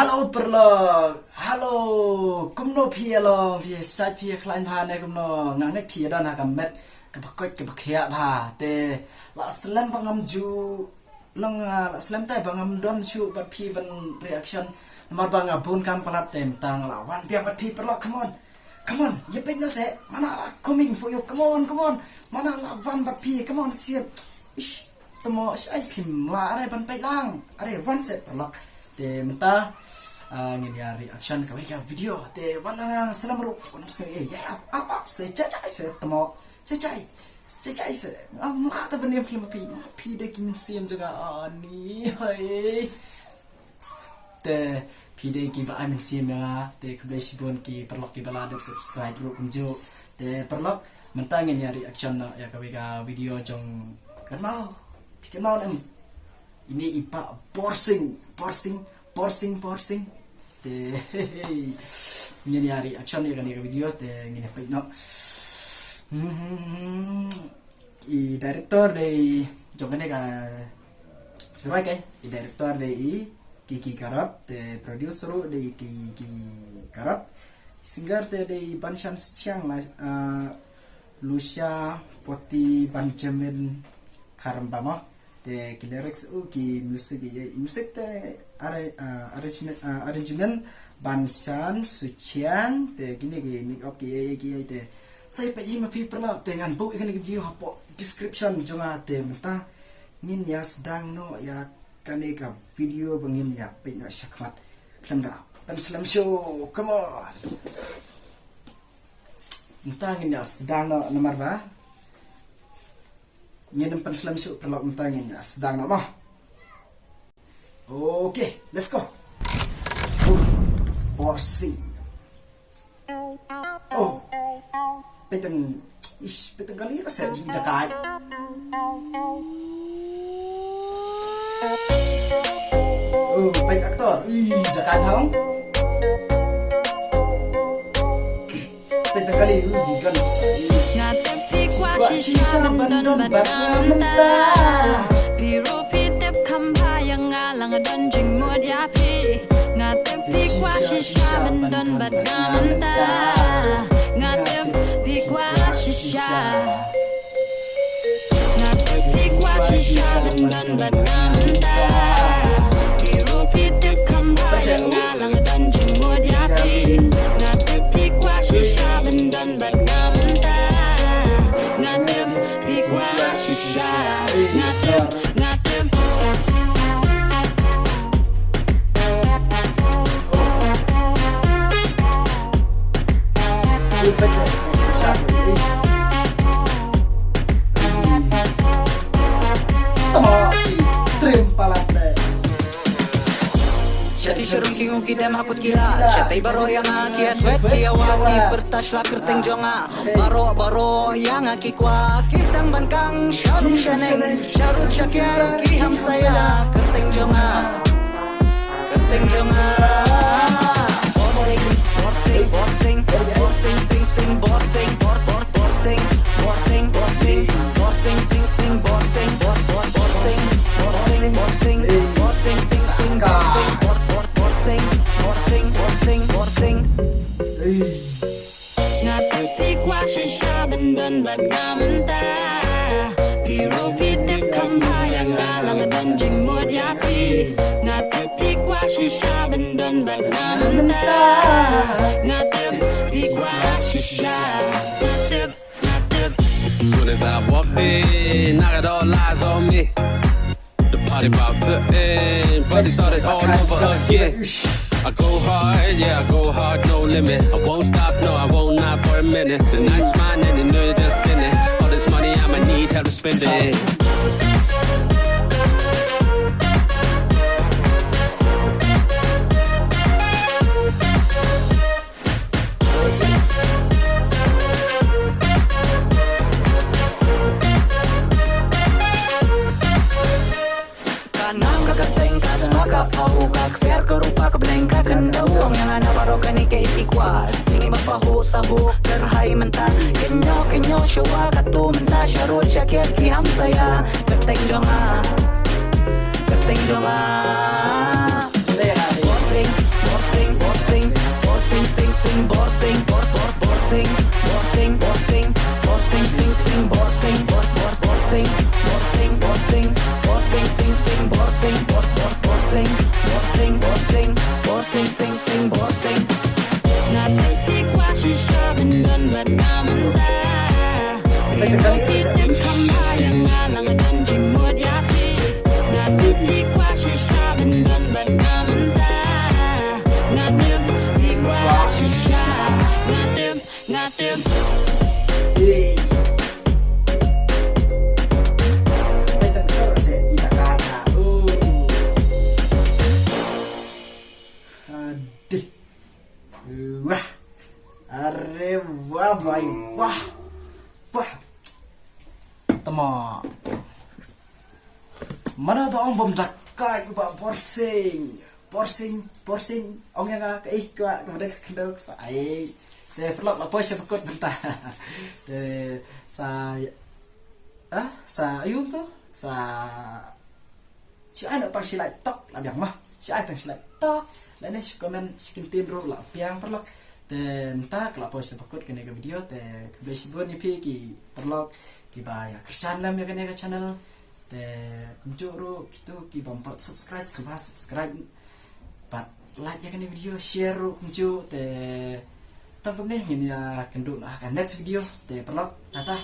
Hello ប្រឡង Hello គំនោភីឡងវាសាច់ភីខ្លាញ់ផាណែគំនោងនេះភីដល់ណាកំមិតកបកុចកបខ្យាផាទេលស្លាំបងំជូលងលស្លាំតែបងំដុំជូបាត់ភីវិន reaction មកបងអបូនកំប្លាប់តែមតាំងឡាវ៉ាន់ពីបាត់ភីប្រឡង come on come on យេពេញណសេម៉ាណា coming for you come on come on ម៉ាណាឡាវ៉ាន់បាត់ភី come on សៀបអ៊ីតមកស្អីភីមឡាអរេបានបៃឡាងអរេវ៉ាន់សេប្រឡង te wala nga salam ro kono se e ya ap ap se cha cha se tamo. Cha cha cha cha se. Ma ta bani film pi pi de kin sim jaga ani hai. Te pi de ki ba am sim ya te kble sibon ki perlok ki bala subscribe ro kumjo te perlok menta ngin ya reaction na ya ka wika video jong kan mau ini ipa borsing borsing borsing borsing te ngene hari action ya kan video te ngene pa no. I director dei jogane ka Sebagai kan i director dei Kiki Karap te producer dei Kiki Karap. Singer dei Banshan Chiang la Lucia Poti Benjamin Karambama te ki lyrics u ki music ye music te are arrangement bansan sucian te gini ki make up ki ye ki ye te saya pe yima pi perla te ngan bu ikan ki video hapo description jonga te menta nin ya sedang no ya kane ka video bangin ya pe na syakmat klemda dan slam show. Come on. Menta ngin ya sedang no nomor ba Ngayon ang panslam siya perlaw mentangin sedang nak mah. Oke, let's go. Oh, borsing. Oh, petang ish petang kali rasa jadi dekat. Oh, baik aktor. Ih, dekat hong. Petang kali ชีชาบันดนบักงามมันตาพี่รู้พี่เต็บคำพายังงาลังดนจึงมวดยาพี่งาเต็บพี่กว่าชีชาบันดนบักงามมันตางาเต็บพี่กว่าชีชางาเต็บพี่กว่าชีชาบันดนบักงาม Not kingu kidam hakut kira. Syatai baro yang aki atwet tiawati Bertas lah kerteng jonga. Baro baro yang aki kwa. Kisang bankang syarung syaneng Syarut syakir kiham saya. Kerteng jonga. Kerteng jonga Soon as I walked in, I got all eyes on me. The party about to end, but it started all over again. I go hard, yeah, I go hard, no limit. I won't stop, no, I won't not for a minute. The night's mine and you pendejo. baho saho dar hai manta kenyo kenyo shwa katu manta sharot shaket ki ham saya gateng jonga gateng jonga bossing bossing bossing bossing sing sing bossing bor bor bossing bossing bossing bossing sing sing bossing bor bor bossing bossing bossing bossing sing sing bossing bor bor bossing bossing bossing bossing sing Are wah boy. Wah. Wah. Temo. Mana ba ang bom dakai ba porsing. Porsing, porsing. Ong yang ka ih ka kemudian kendok ai. Te perlu apa sih pekut bentar. Te sa ah sa ayun to sa si ai nak tang silai tok la biang mah. Si ai tang silai tok. La ne si komen si kintin ro la biang perlu. Te sih pekut kena ke video te ke si bon ni pi ki perlu ki ba ya kersan lam ya kena ke channel. Te kunjuk ro gitu ki bumper subscribe subah subscribe pat like ya kena video share ro kunjuk te tangkap nih ini ya kenduk nah next video. Te perlu tata